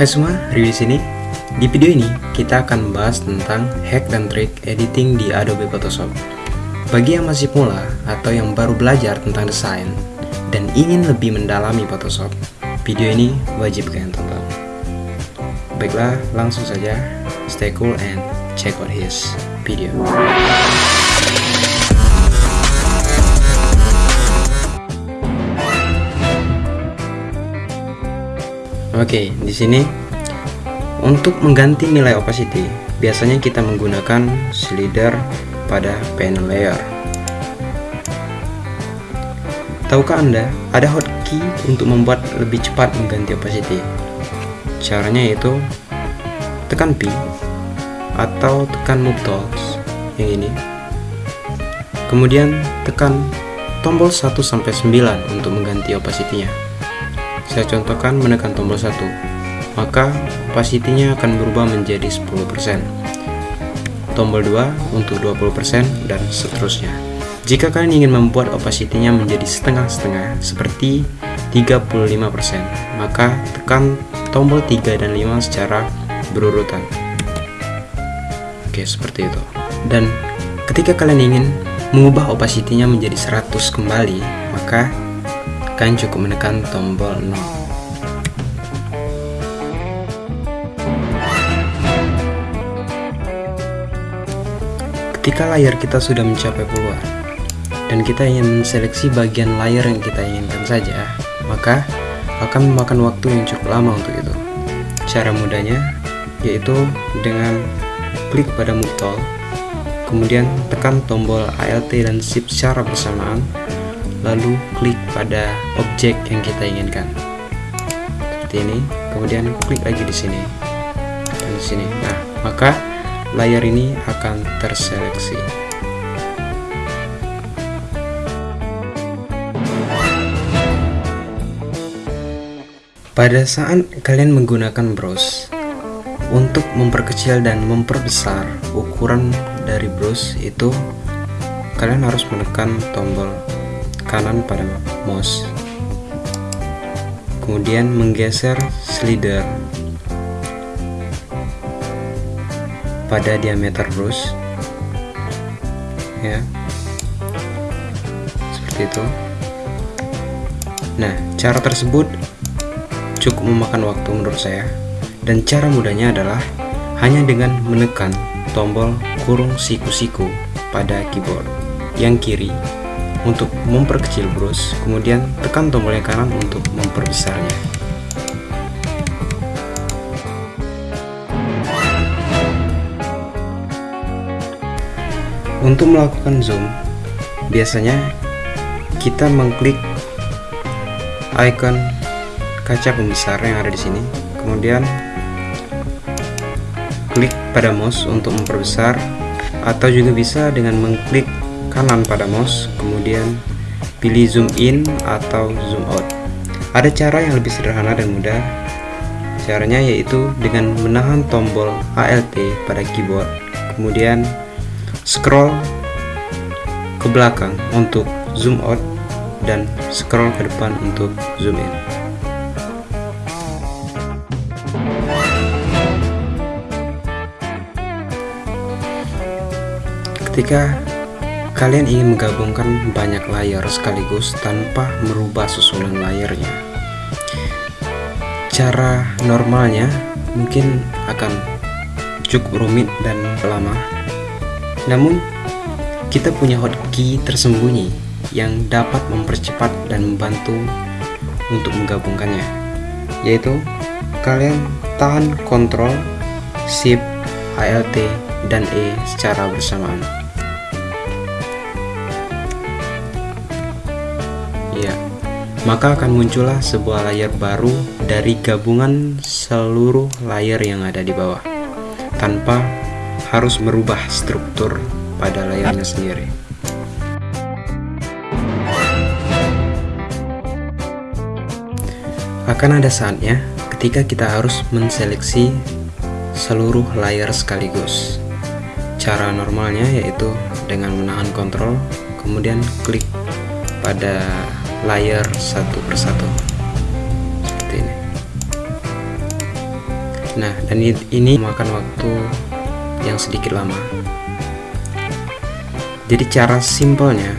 Hai semua, review di sini. Di video ini kita akan membahas tentang hack dan trik editing di Adobe Photoshop. Bagi yang masih pemula atau yang baru belajar tentang desain dan ingin lebih mendalami Photoshop, video ini wajib kalian tonton. Baiklah, langsung saja stay cool and check out his video. Oke, di sini untuk mengganti nilai opacity, biasanya kita menggunakan slider pada panel layer. Tahukah Anda, ada hotkey untuk membuat lebih cepat mengganti opacity? Caranya yaitu tekan P atau tekan Move Tools yang ini. Kemudian tekan tombol 1 sampai 9 untuk mengganti opacity-nya. Saya contohkan menekan tombol 1, maka opacity-nya akan berubah menjadi 10%. Tombol 2 untuk 20% dan seterusnya. Jika kalian ingin membuat opacity-nya menjadi setengah-setengah seperti 35%, maka tekan tombol 3 dan 5 secara berurutan. Oke, seperti itu. Dan ketika kalian ingin mengubah opacity-nya menjadi 100 kembali, maka kalian cukup menekan tombol 0 ketika layar kita sudah mencapai puluhan dan kita ingin menseleksi bagian layar yang kita inginkan saja maka akan memakan waktu yang cukup lama untuk itu. Cara mudahnya yaitu dengan klik pada move tool kemudian tekan tombol ALT dan shift secara bersamaan lalu klik pada objek yang kita inginkan. Seperti ini. Kemudian klik lagi di sini. Dan di sini. Nah maka layar ini akan terseleksi. Pada saat kalian menggunakan brush untuk memperkecil dan memperbesar ukuran dari brush itu kalian harus menekan tombol kanan pada mouse kemudian menggeser slider. Pada diameter brush. Ya. Seperti itu. Nah cara tersebut cukup memakan waktu menurut saya. Dan cara mudahnya adalah hanya dengan menekan tombol kurung siku-siku pada keyboard yang kiri untuk memperkecil brush, kemudian tekan tombol yang kanan untuk memperbesarnya. Untuk melakukan zoom, biasanya kita mengklik icon kaca pembesar yang ada di sini, kemudian klik pada mouse untuk memperbesar atau juga bisa dengan mengklik kanan pada mouse kemudian pilih zoom in atau zoom out. Ada cara yang lebih sederhana dan mudah. Caranya yaitu dengan menahan tombol ALT pada keyboard kemudian scroll ke belakang untuk zoom out dan scroll ke depan untuk zoom in. Ketika kalian ingin menggabungkan banyak layar sekaligus tanpa merubah susunan layarnya. Cara normalnya mungkin akan cukup rumit dan lama. Namun kita punya hotkey tersembunyi yang dapat mempercepat dan membantu untuk menggabungkannya yaitu kalian tahan kontrol shift ALT dan E secara bersamaan maka akan muncullah sebuah layar baru dari gabungan seluruh layar yang ada di bawah tanpa harus merubah struktur pada layarnya sendiri. Akan ada saatnya ketika kita harus menseleksi seluruh layar sekaligus. Cara normalnya yaitu dengan menahan kontrol kemudian klik pada layar satu persatu seperti ini Nah, dan ini memakan waktu yang sedikit lama. Jadi cara simpelnya,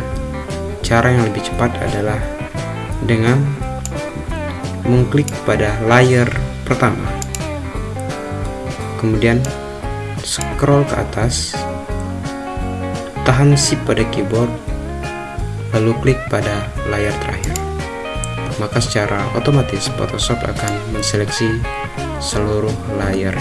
cara yang lebih cepat adalah dengan mengklik pada layer pertama. Kemudian scroll ke atas, tahan shift pada keyboard, lalu klik pada layar terakhir. Maka secara otomatis Photoshop akan menseleksi seluruh layar.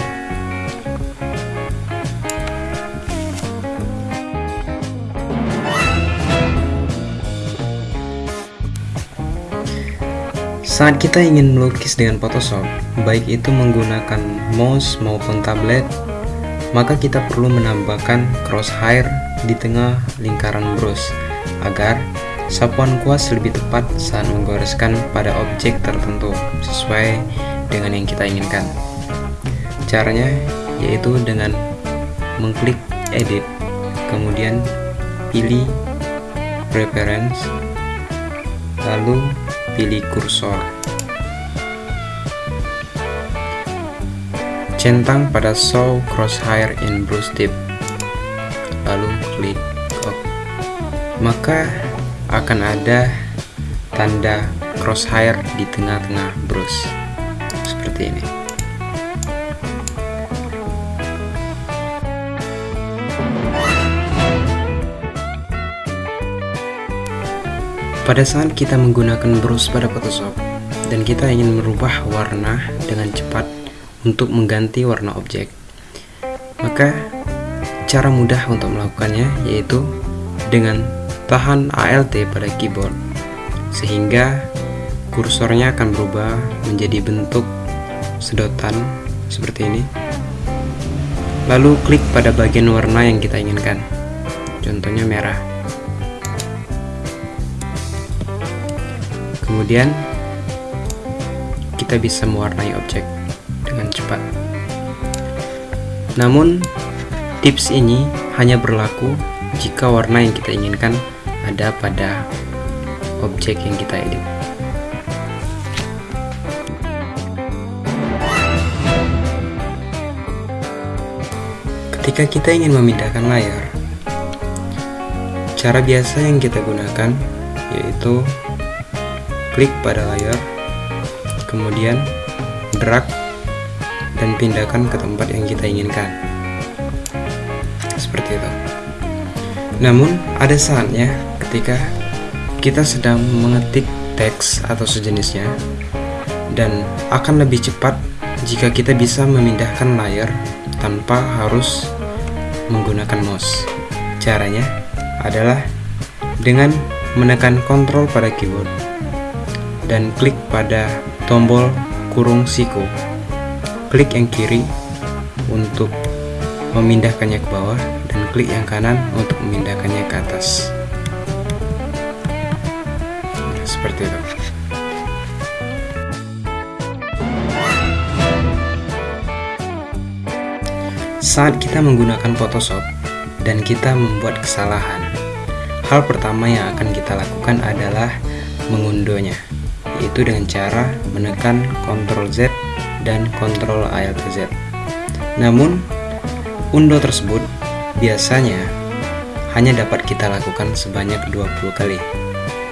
Saat kita ingin melukis dengan Photoshop, baik itu menggunakan mouse maupun tablet, maka kita perlu menambahkan crosshair di tengah lingkaran brush agar sapuan kuas lebih tepat saat menggoreskan pada objek tertentu sesuai dengan yang kita inginkan. Caranya yaitu dengan mengklik edit, kemudian pilih preference, lalu pilih kursor. Centang pada show crosshair in brush tip, lalu klik OK. Maka akan ada tanda crosshair di tengah-tengah brush seperti ini. Pada saat kita menggunakan brush pada Photoshop dan kita ingin merubah warna dengan cepat untuk mengganti warna objek maka cara mudah untuk melakukannya yaitu dengan tahan ALT pada keyboard sehingga kursornya akan berubah menjadi bentuk sedotan seperti ini. Lalu klik pada bagian warna yang kita inginkan contohnya merah. Kemudian kita bisa mewarnai objek dengan cepat. Namun tips ini hanya berlaku jika warna yang kita inginkan ada pada objek yang kita edit Ketika kita ingin memindahkan layar, cara biasa yang kita gunakan yaitu klik pada layar, kemudian drag dan pindahkan ke tempat yang kita inginkan. Seperti itu. Namun, ada saatnya ketika kita sedang mengetik teks atau sejenisnya dan akan lebih cepat jika kita bisa memindahkan layar tanpa harus menggunakan mouse. Caranya adalah dengan menekan kontrol pada keyboard dan klik pada tombol kurung siku. Klik yang kiri untuk memindahkannya ke bawah dan klik yang kanan untuk memindahkannya ke atas. Seperti itu. Saat kita menggunakan Photoshop dan kita membuat kesalahan, hal pertama yang akan kita lakukan adalah mengunduhnya, yaitu dengan cara menekan Ctrl Z dan Ctrl Alt Z. Namun, undo tersebut biasanya hanya dapat kita lakukan sebanyak 20 kali.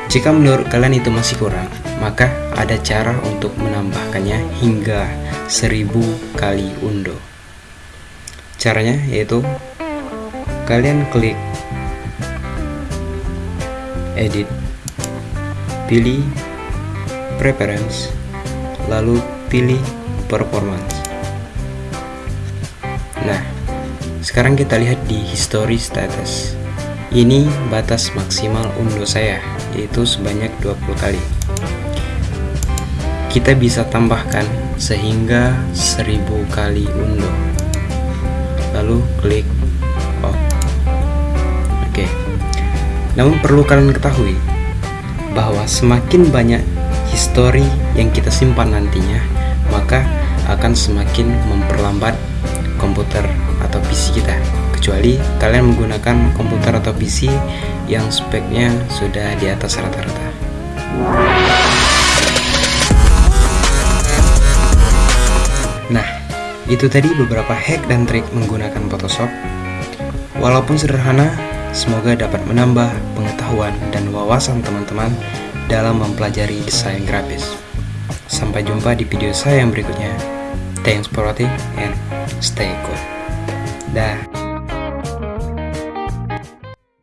Jika menurut kalian itu masih kurang, maka ada cara untuk menambahkannya hingga 1000 kali undo. Caranya yaitu kalian klik edit, pilih preference, lalu pilih performance. Nah, sekarang kita lihat di history status. Ini batas maksimal undo saya, yaitu sebanyak 20 kali. Kita bisa tambahkan sehingga 1000 kali undo lalu klik off. Oke. Namun perlu kalian ketahui bahwa semakin banyak histori yang kita simpan nantinya maka akan semakin memperlambat komputer atau PC kita kecuali kalian menggunakan komputer atau PC yang speknya sudah di atas rata-rata nah itu tadi beberapa hack dan trik menggunakan Photoshop. Walaupun sederhana, semoga dapat menambah pengetahuan dan wawasan teman-teman dalam mempelajari desain grafis. Sampai jumpa di video saya yang berikutnya. Thanks for watching and stay cool. Dah.